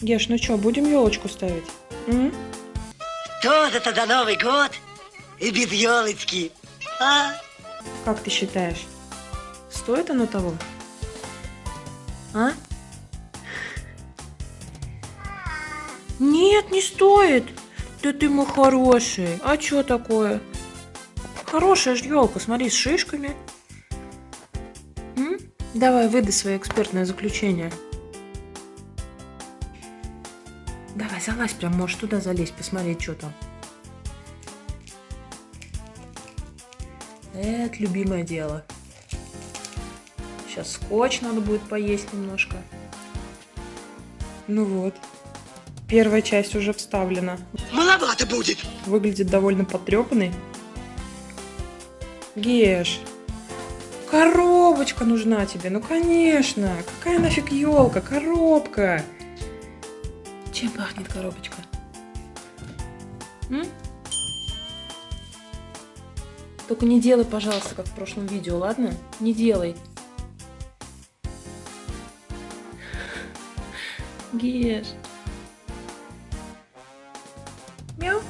Геш, ну что, будем елочку ставить? М? Что это тогда Новый год и без елочки? А? Как ты считаешь? Стоит оно того? А? Нет, не стоит. Да ты мой хороший. А что такое? Хорошая же елка, смотри, с шишками. М? Давай, выдай свое экспертное заключение. Давай, залазь прям, можешь туда залезть, посмотреть, что там. Это любимое дело. Сейчас скотч надо будет поесть немножко. Ну вот. Первая часть уже вставлена. Маловато будет. Выглядит довольно потрепанный. Геш, коробочка нужна тебе. Ну конечно. Какая нафиг елка? Коробка. Чем пахнет коробочка? М? Только не делай, пожалуйста, как в прошлом видео, ладно? Не делай. Геш. Мяу.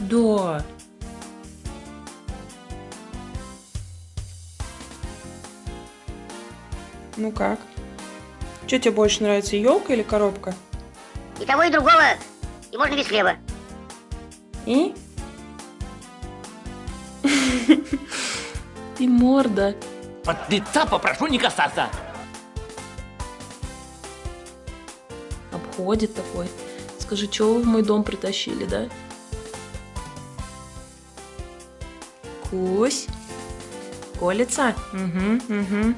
Да. Ну как? Что тебе больше нравится, елка или коробка? И того, и другого. И можно без хлеба. И? Ты морда. Под лица попрошу не касаться. Обходит такой. Скажи, чего вы в мой дом притащили, да? Кусь. Колется? Угу, угу.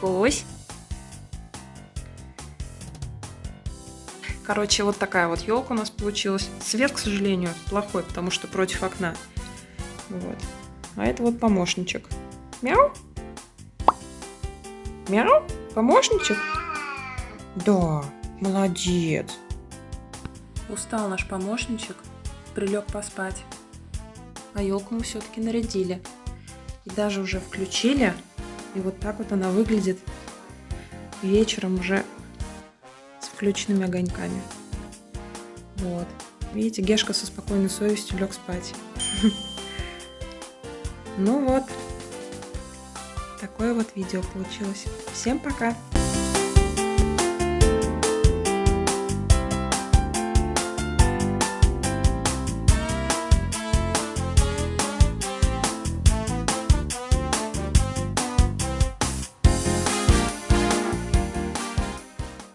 Кусь. Короче, вот такая вот елка у нас получилась. Свет, к сожалению, плохой, потому что против окна. Вот. А это вот помощничек. Мяу. Мяу. Помощничек? Да, молодец. Устал наш помощничек, прилег поспать. А елку мы все-таки нарядили. И даже уже включили. И вот так вот она выглядит вечером уже включенными огоньками. Вот. Видите, Гешка со спокойной совестью лег спать. Ну вот. Такое вот видео получилось. Всем пока!